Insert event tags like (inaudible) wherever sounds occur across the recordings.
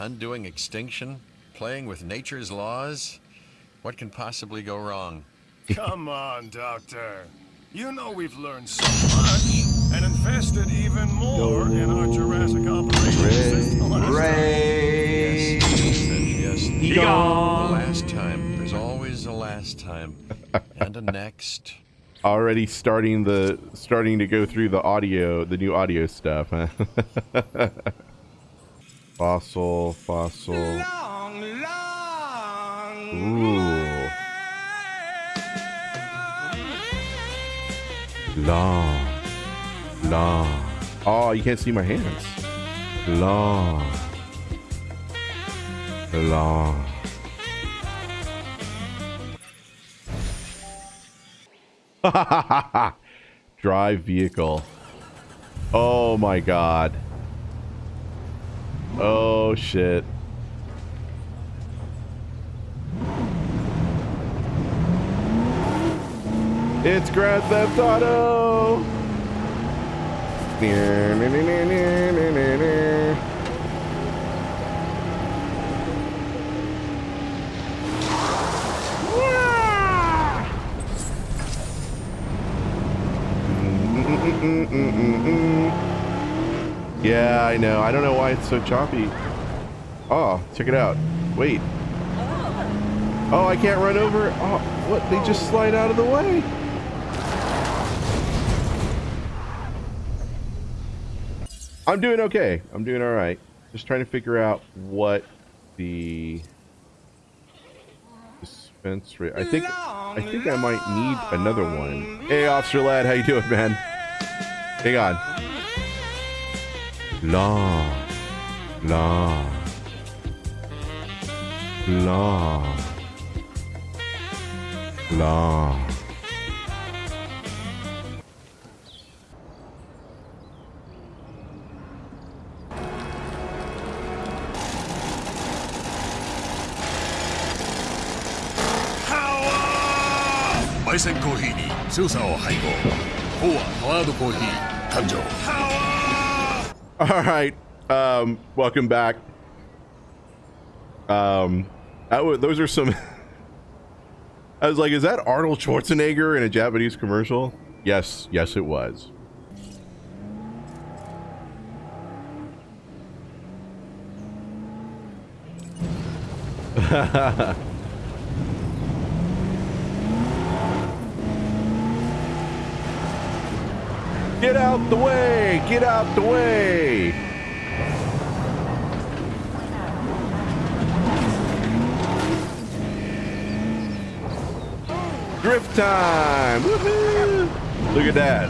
undoing extinction, playing with nature's laws. What can possibly go wrong? (laughs) Come on, Doctor. You know we've learned so much and invested even more in our Jurassic operations since the last (laughs) Ray. Yes, yes. The Egon. last time. There's always a last time. (laughs) and a next. Already starting the starting to go through the audio, the new audio stuff. Huh? Fossil, fossil. Ooh. Long, long. Oh, you can't see my hands. Long, long. (laughs) Drive vehicle. Oh my god. Oh shit. It's Grand Theft Auto. Yeah, I know. I don't know why it's so choppy. Oh, check it out. Wait. Oh, I can't run over. Oh, what? They just slide out of the way. I'm doing okay. I'm doing all right. Just trying to figure out what the dispense rate. I think I think I might need another one. Hey, Officer Lad, how you doing, man? Hang on. ラー、ラー、ラー、ラー。焙煎コーヒーに強さを配合。フォアハワードコーヒー誕生。ハワ (laughs) All right. Um, welcome back. Um, those are some. (laughs) I was like, is that Arnold Schwarzenegger in a Japanese commercial? Yes, yes, it was. (laughs) Get out the way! Get out the way! Drift time! Look at that.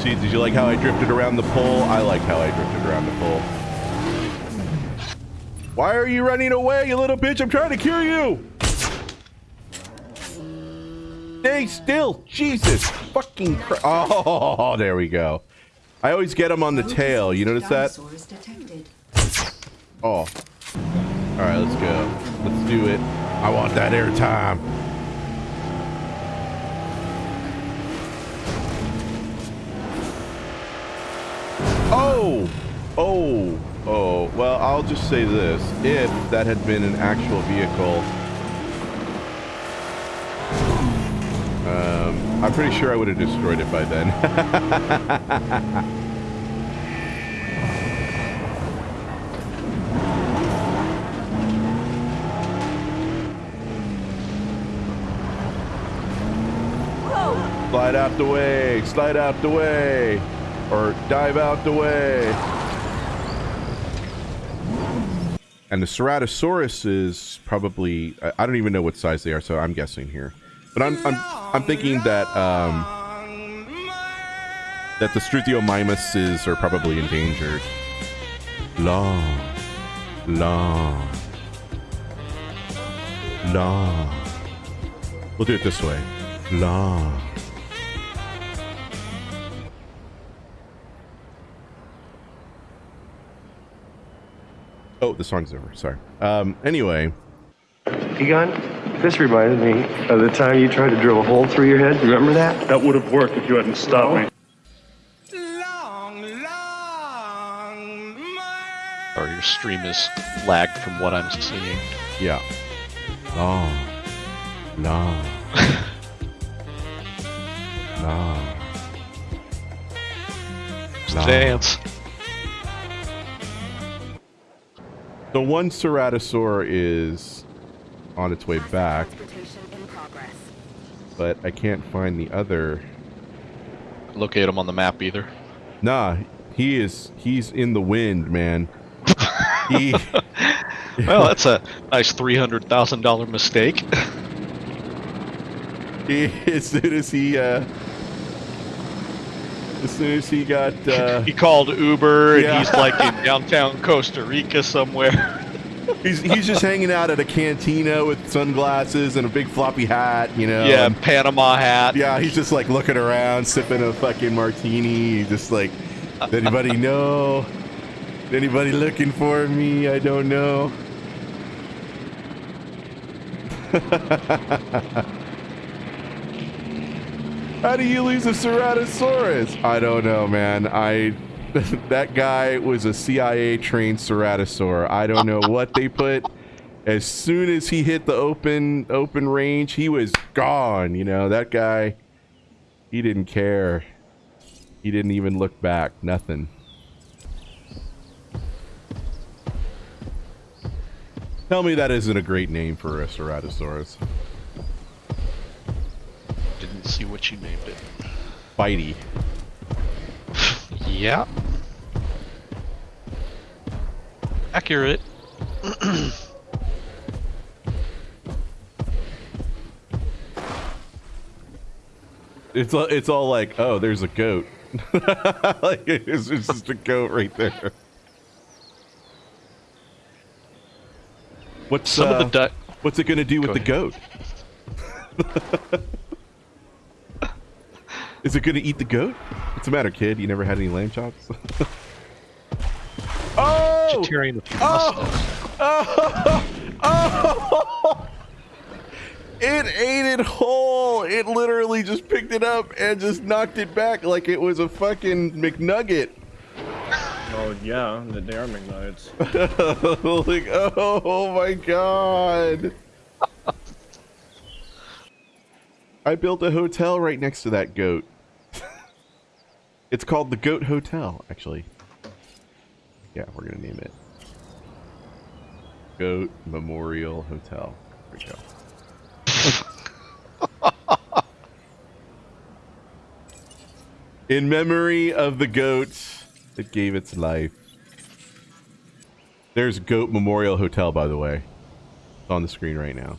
See, did you like how I drifted around the pole? I like how I drifted around the pole. Why are you running away, you little bitch? I'm trying to cure you! Stay still! Jesus fucking Christ. Oh, there we go. I always get them on the tail. You notice that? Oh. All right, let's go. Let's do it. I want that airtime. Oh! Oh! Oh. Well, I'll just say this. If that had been an actual vehicle, um, I'm pretty sure I would have destroyed it by then. Slide out the way. Slide out the way. Or dive out the way. And the Ceratosaurus is probably I, I don't even know what size they are, so I'm guessing here. But I'm I'm I'm thinking that um that the Struthiomimuses are probably endangered. Long, long, long. We'll do it this way. Long. Oh, the song's over. Sorry. Um. Anyway. Egon, this reminded me of the time you tried to drill a hole through your head. Remember that? That would have worked if you hadn't stopped me. Long, long Or your stream is lagged from what I'm seeing. Yeah. No. no. Just Nah. dance. The one Ceratosaur is on its way back, Transportation in progress. but I can't find the other. Locate him on the map either. Nah, he is. He's in the wind, man. he. (laughs) (laughs) Well, that's a nice three hundred thousand dollar mistake. (laughs) he as soon as he. Uh, as soon as he got. Uh, he called Uber, Yeah. and he's like in downtown Costa Rica somewhere. He's he's just hanging out at a cantina with sunglasses and a big floppy hat, you know. yeah, and- Panama hat. Yeah, he's just like looking around, sipping a fucking martini. Just like, "Does anybody (laughs) know? Anybody looking for me? I don't know. (laughs) How do you lose a Ceratosaurus? I don't know, man. I (laughs) that guy was a CIA trained Ceratosaur. I don't know what they put. As soon as he hit the open open range, he was gone. You know that guy. He didn't care. He didn't even look back. Nothing. Tell me that isn't a great name for a Ceratosaurus. Didn't see what you named it. Bitey. (laughs) Yeah. Accurate. (clears throat) It's all, it's all like, oh, there's a goat. (laughs) like it's, just a goat right there. What's Some uh, of the duck. what's it gonna do with the goat? (laughs) Is it gonna eat the goat? What's the matter, kid? You never had any lamb chops? (laughs) oh! Vegetarian with your Oh! mustache. Oh! (laughs) oh! It ate it whole. It literally just picked it up and just knocked it back like it was a fucking McNugget. Oh yeah, the they are McNuggets. (laughs) like, oh my god. I built a hotel right next to that goat. (laughs) it's called the Goat Hotel, actually. Yeah, we're gonna name it. Goat Memorial Hotel. There we go. In memory of the goat that gave its life. There's Goat Memorial Hotel, by the way. It's on the screen right now.